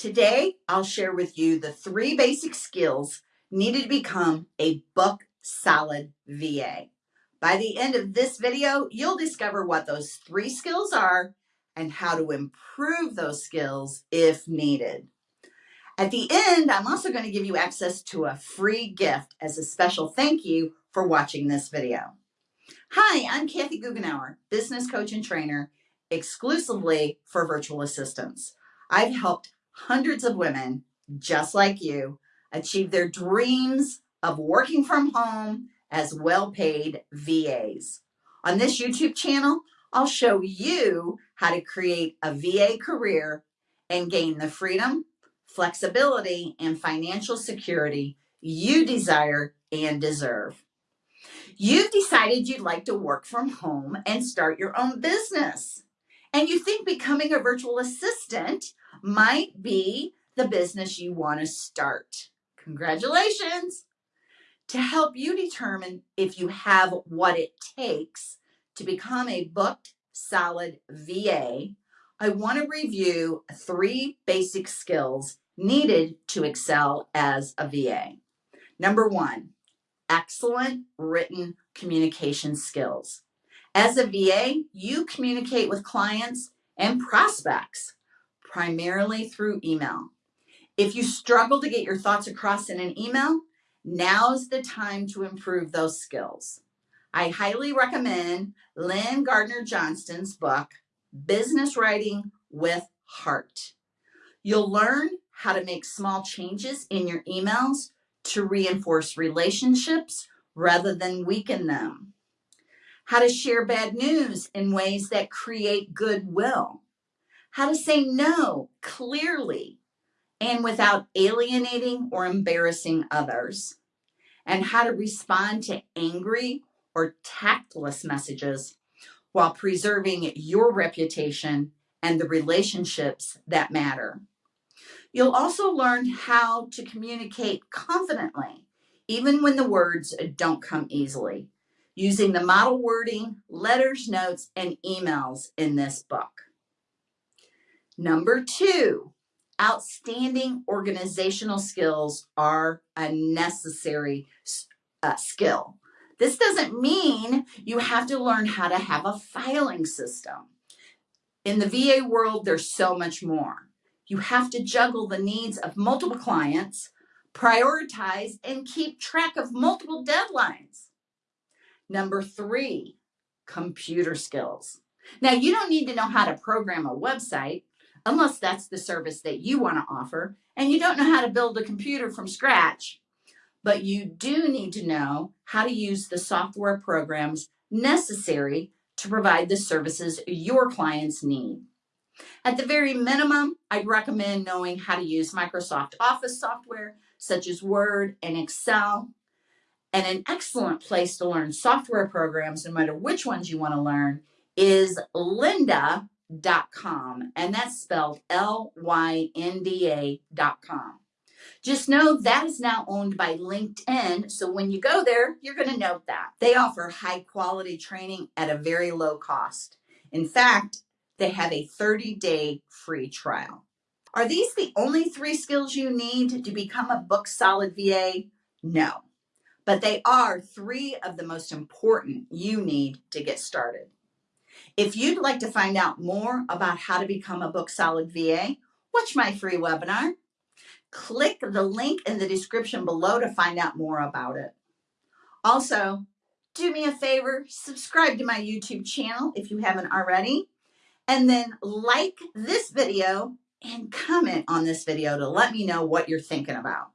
Today, I'll share with you the three basic skills needed to become a book solid VA. By the end of this video, you'll discover what those three skills are and how to improve those skills if needed. At the end, I'm also going to give you access to a free gift as a special thank you for watching this video. Hi, I'm Kathy Goughenour, business coach and trainer exclusively for virtual assistants. I've helped hundreds of women just like you achieve their dreams of working from home as well-paid VAs. On this YouTube channel, I'll show you how to create a VA career and gain the freedom, flexibility, and financial security you desire and deserve. You've decided you'd like to work from home and start your own business. And you think becoming a virtual assistant might be the business you want to start. Congratulations! To help you determine if you have what it takes to become a booked solid VA, I want to review three basic skills needed to excel as a VA. Number one, excellent written communication skills. As a VA, you communicate with clients and prospects primarily through email. If you struggle to get your thoughts across in an email, now's the time to improve those skills. I highly recommend Lynn Gaertner-Johnston's book, Business Writing with Heart. You'll learn how to make small changes in your emails to reinforce relationships rather than weaken them. How to share bad news in ways that create goodwill how to say no clearly and without alienating or embarrassing others, and how to respond to angry or tactless messages while preserving your reputation and the relationships that matter. You'll also learn how to communicate confidently, even when the words don't come easily, using the model wording, letters, notes, and emails in this book. Number two, outstanding organizational skills are a necessary uh, skill. This doesn't mean you have to learn how to have a filing system. In the VA world, there's so much more. You have to juggle the needs of multiple clients, prioritize, and keep track of multiple deadlines. Number three, computer skills. Now, you don't need to know how to program a website unless that's the service that you want to offer and you don't know how to build a computer from scratch, but you do need to know how to use the software programs necessary to provide the services your clients need. At the very minimum, I'd recommend knowing how to use Microsoft Office software such as Word and Excel. And an excellent place to learn software programs, no matter which ones you want to learn, is Lynda dot com and that's spelled L-Y-N-D-A dot com. Just know that is now owned by LinkedIn. So when you go there, you're going to note that. They offer high quality training at a very low cost. In fact, they have a 30 day free trial. Are these the only three skills you need to become a book solid VA? No, but they are three of the most important you need to get started. If you'd like to find out more about how to become a Book Solid VA, watch my free webinar. Click the link in the description below to find out more about it. Also, do me a favor, subscribe to my YouTube channel if you haven't already, and then like this video and comment on this video to let me know what you're thinking about.